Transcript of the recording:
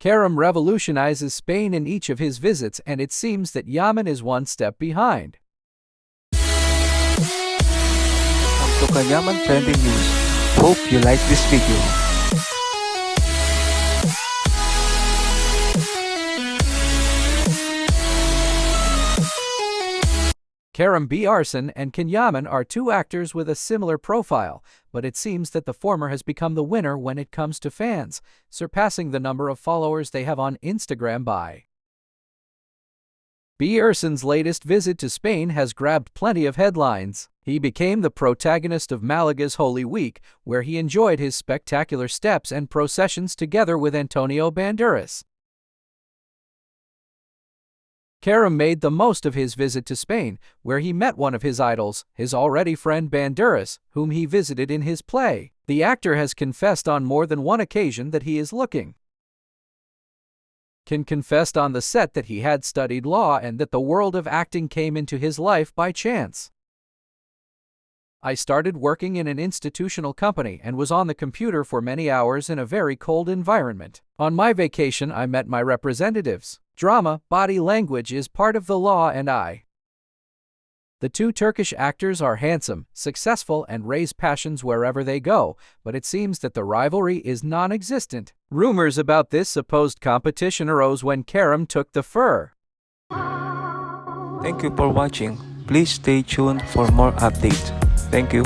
Kerem revolutionizes Spain in each of his visits and it seems that Yaman is one step behind. Welcome to Trending News. Hope you like this video. Kerem Bürsin and Can Yaman are two actors with a similar profile, but it seems that the former has become the winner when it comes to fans, surpassing the number of followers they have on Instagram by. Bürsin's latest visit to Spain has grabbed plenty of headlines. He became the protagonist of Malaga's Holy Week, where he enjoyed his spectacular steps and processions together with Antonio Banderas. Kerem made the most of his visit to Spain, where he met one of his idols, his already friend Banderas, whom he visited in his play. The actor has confessed on more than one occasion that he is looking. Can confessed on the set that he had studied law and that the world of acting came into his life by chance. I started working in an institutional company and was on the computer for many hours in a very cold environment. On my vacation, I met my representatives. Drama, body language is part of the law, and I. The two Turkish actors are handsome, successful, and raise passions wherever they go, but it seems that the rivalry is non existent. Rumors about this supposed competition arose when Kerem took the fur. Thank you for watching. Please stay tuned for more updates. Thank you.